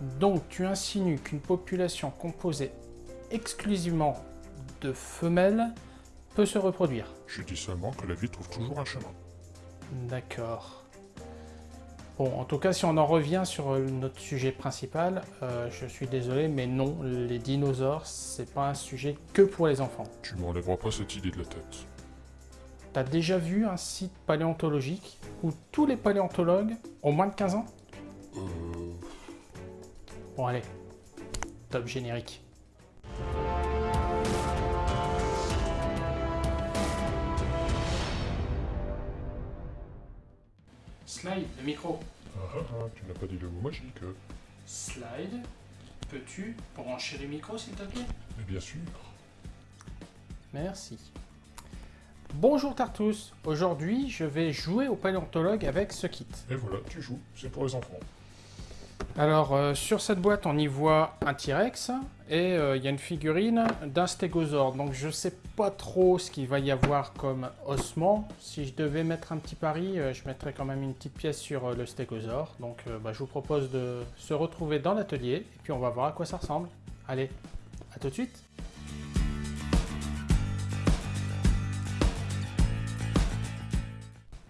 Donc tu insinues qu'une population composée exclusivement de femelles peut se reproduire Je dis seulement que la vie trouve toujours un chemin. D'accord. Bon, en tout cas, si on en revient sur notre sujet principal, euh, je suis désolé, mais non, les dinosaures, c'est pas un sujet que pour les enfants. Tu m'enlèveras pas cette idée de la tête. T'as déjà vu un site paléontologique où tous les paléontologues ont moins de 15 ans? Euh... Bon allez, top générique. Slide, le micro. Ah ah ah, tu n'as pas dit le mot magique. Slide, peux-tu brancher le micro s'il te plaît? Mais bien sûr. Merci. Bonjour Tartus, aujourd'hui je vais jouer au paléontologue avec ce kit. Et voilà, tu joues, c'est pour les enfants. Alors euh, sur cette boîte on y voit un T-Rex et euh, il y a une figurine d'un stégosaure. Donc je sais pas trop ce qu'il va y avoir comme ossement. Si je devais mettre un petit pari, euh, je mettrais quand même une petite pièce sur le stégosaure. Donc bah, je vous propose de se retrouver dans l'atelier et puis on va voir à quoi ça ressemble. Allez, à tout de suite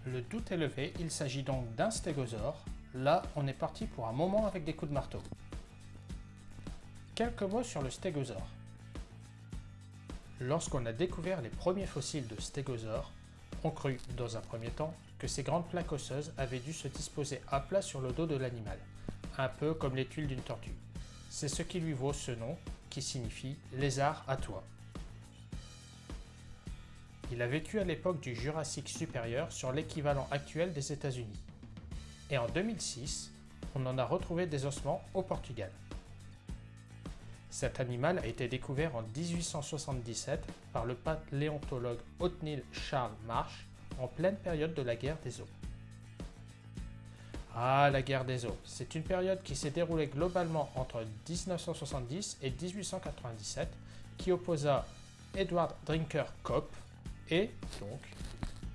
Le doute est levé, il s'agit donc d'un stégosaure. Là, on est parti pour un moment avec des coups de marteau. Quelques mots sur le stégosaure. Lorsqu'on a découvert les premiers fossiles de stégosaures, on crut, dans un premier temps, que ces grandes plaques osseuses avaient dû se disposer à plat sur le dos de l'animal, un peu comme les tuiles d'une tortue. C'est ce qui lui vaut ce nom, qui signifie « lézard à toit ». Il a vécu à l'époque du Jurassique supérieur sur l'équivalent actuel des États-Unis. Et en 2006, on en a retrouvé des ossements au Portugal. Cet animal a été découvert en 1877 par le paléontologue Othniel Charles Marsh en pleine période de la guerre des eaux. Ah, la guerre des eaux, c'est une période qui s'est déroulée globalement entre 1970 et 1897 qui opposa Edward Drinker Cope et donc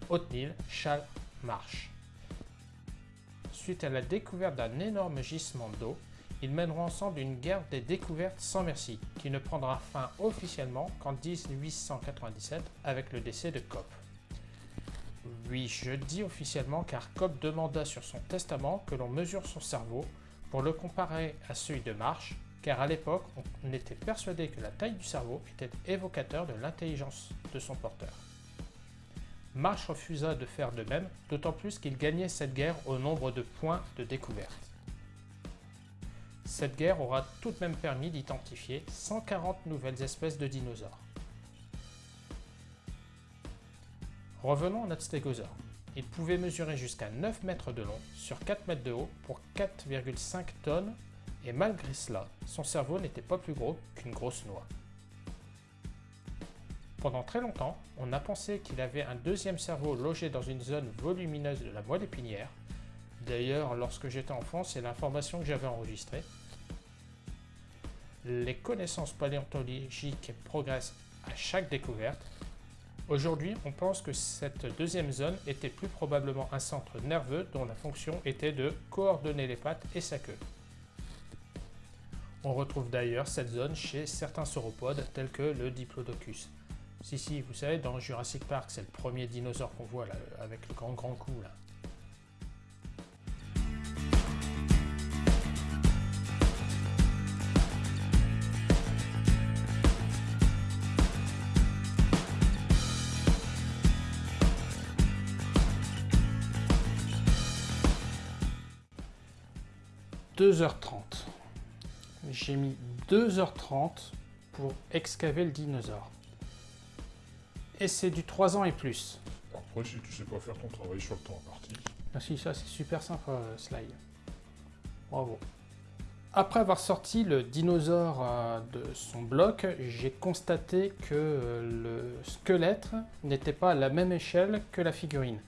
Othniel Charles Marsh. Suite à la découverte d'un énorme gisement d'eau, ils mèneront ensemble une guerre des découvertes sans merci, qui ne prendra fin officiellement qu'en 1897 avec le décès de Cope. Oui, je dis officiellement car Cope demanda sur son testament que l'on mesure son cerveau pour le comparer à celui de Marsh, car à l'époque, on était persuadé que la taille du cerveau était évocateur de l'intelligence de son porteur. Marsh refusa de faire de même, d'autant plus qu'il gagnait cette guerre au nombre de points de découverte. Cette guerre aura tout de même permis d'identifier 140 nouvelles espèces de dinosaures. Revenons à notre stégosaure. Il pouvait mesurer jusqu'à 9 mètres de long sur 4 mètres de haut pour 4,5 tonnes et malgré cela, son cerveau n'était pas plus gros qu'une grosse noix. Pendant très longtemps, on a pensé qu'il avait un deuxième cerveau logé dans une zone volumineuse de la moelle épinière. D'ailleurs, lorsque j'étais enfant, c'est l'information que j'avais enregistrée. Les connaissances paléontologiques progressent à chaque découverte. Aujourd'hui, on pense que cette deuxième zone était plus probablement un centre nerveux dont la fonction était de coordonner les pattes et sa queue. On retrouve d'ailleurs cette zone chez certains sauropodes tels que le Diplodocus. Si, si, vous savez, dans Jurassic Park, c'est le premier dinosaure qu'on voit là, avec le grand grand cou là. « 2h30. J'ai mis 2h30 pour excaver le dinosaure et c'est du 3 ans et plus. Après, si tu sais pas faire ton travail sur le temps imparti. Merci, ça c'est super sympa, euh, Slide. Bravo. Après avoir sorti le dinosaure euh, de son bloc, j'ai constaté que euh, le squelette n'était pas à la même échelle que la figurine.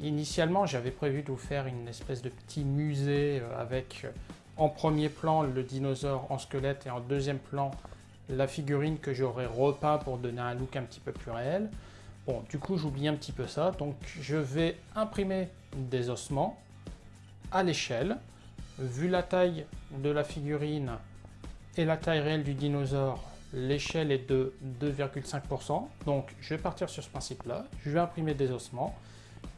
Initialement, j'avais prévu de vous faire une espèce de petit musée avec en premier plan le dinosaure en squelette et en deuxième plan la figurine que j'aurais repeint pour donner un look un petit peu plus réel. Bon, du coup, j'oublie un petit peu ça. Donc, je vais imprimer des ossements à l'échelle. vu la taille de la figurine et la taille réelle du dinosaure, l'échelle est de 2,5%. Donc je vais partir sur ce principe-là. Je vais imprimer des ossements.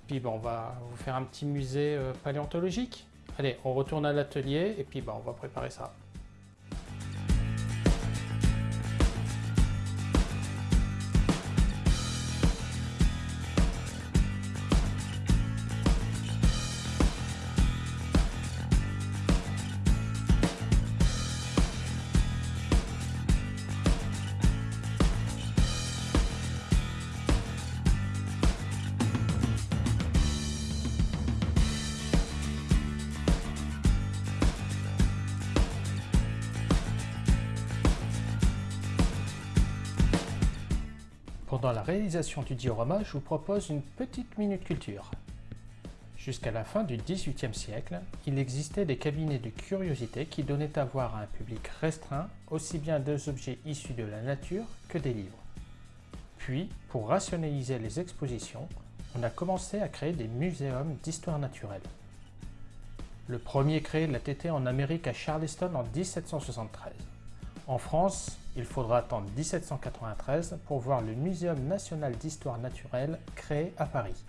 Puis bon, on va vous faire un petit musée euh, paléontologique. Allez, on retourne à l'atelier et puis on va préparer ça. La réalisation du diorama, je vous propose une petite minute culture. Jusqu'à la fin du XVIIIe siècle, il existait des cabinets de curiosité qui donnaient à voir à un public restreint aussi bien des objets issus de la nature que des livres. Puis, pour rationaliser les expositions, on a commencé à créer des muséums d'histoire naturelle. Le premier créé l'a été en Amérique à Charleston en 1773. En France, il faudra attendre 1793 pour voir le Muséum national d'histoire naturelle créé à Paris.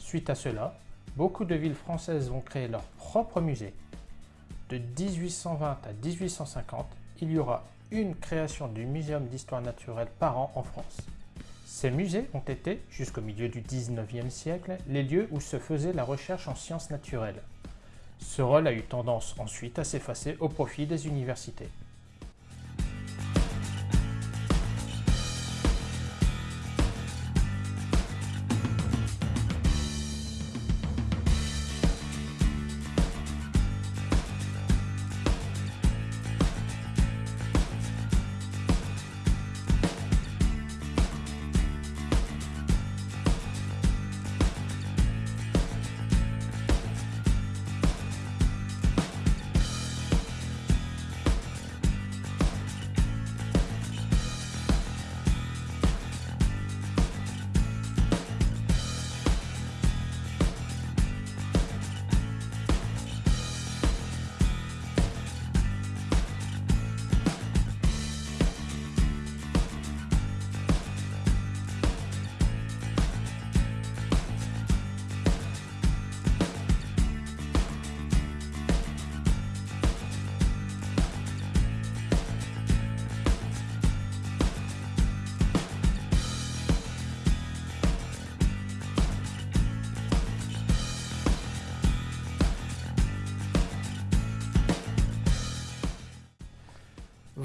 Suite à cela, beaucoup de villes françaises vont créer leur propre musée. De 1820 à 1850, il y aura une création du Muséum d'histoire naturelle par an en France. Ces musées ont été, jusqu'au milieu du 19e siècle, les lieux où se faisait la recherche en sciences naturelles. Ce rôle a eu tendance ensuite à s'effacer au profit des universités.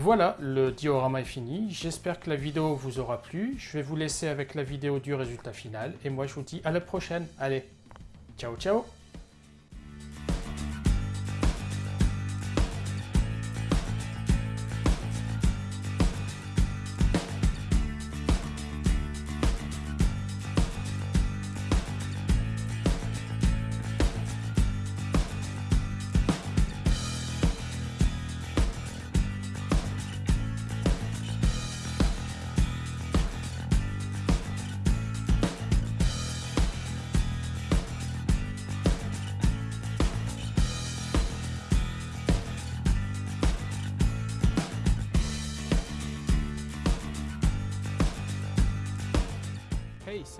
Voilà, le diorama est fini. J'espère que la vidéo vous aura plu. Je vais vous laisser avec la vidéo du résultat final. Et moi, je vous dis à la prochaine. Allez, ciao, ciao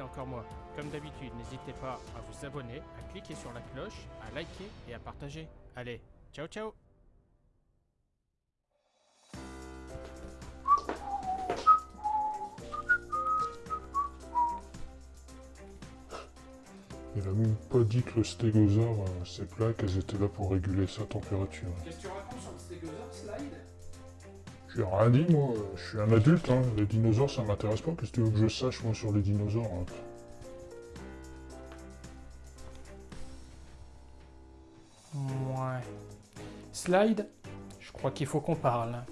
encore moi. Comme d'habitude, n'hésitez pas à vous abonner, à cliquer sur la cloche, à liker et à partager. Allez, ciao ciao Il a même pas dit que le stégosaure, euh, ses plaques, elles étaient là pour réguler sa température. Qu'est-ce que tu racontes sur le stégosaure slide? J'ai rien dit, moi. Je suis un adulte, hein. Les dinosaures, ça m'intéresse pas. Qu'est-ce que tu veux que je sache, moi, sur les dinosaures hein Ouais. Slide, je crois qu'il faut qu'on parle.